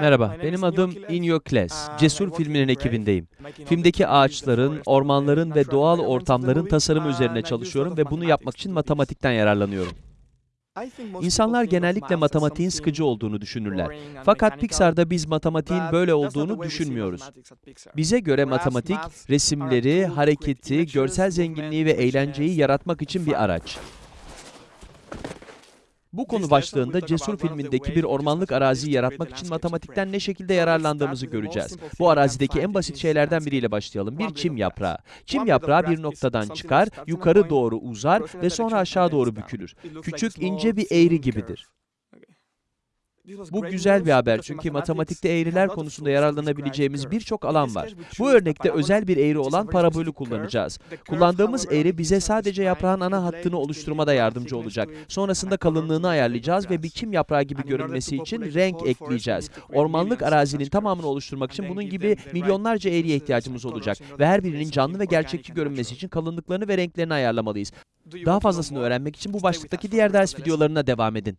Merhaba, benim adım Inyo Kles. Cesur filminin ekibindeyim. Filmdeki ağaçların, ormanların ve doğal ortamların tasarımı üzerine çalışıyorum ve bunu yapmak için matematikten yararlanıyorum. İnsanlar genellikle matematiğin sıkıcı olduğunu düşünürler. Fakat Pixar'da biz matematiğin böyle olduğunu düşünmüyoruz. Bize göre matematik, resimleri, hareketi, görsel zenginliği ve eğlenceyi yaratmak için bir araç. Bu konu başlığında Cesur filmindeki bir ormanlık araziyi yaratmak için matematikten ne şekilde yararlandığımızı göreceğiz. Bu arazideki en basit şeylerden biriyle başlayalım. Bir çim yaprağı. Çim yaprağı bir noktadan çıkar, yukarı doğru uzar ve sonra aşağı doğru bükülür. Küçük, ince bir eğri gibidir. Bu güzel bir haber çünkü matematikte eğriler konusunda yararlanabileceğimiz birçok alan var. Bu örnekte özel bir eğri olan parabolü kullanacağız. Kullandığımız eğri bize sadece yaprağın ana hattını oluşturmada yardımcı olacak. Sonrasında kalınlığını ayarlayacağız ve bir çim yaprağı gibi görünmesi için renk ekleyeceğiz. Ormanlık arazinin tamamını oluşturmak için bunun gibi milyonlarca eğriye ihtiyacımız olacak ve her birinin canlı ve gerçekçi görünmesi için kalınlıklarını ve renklerini ayarlamalıyız. Daha fazlasını öğrenmek için bu başlıktaki diğer ders videolarına devam edin.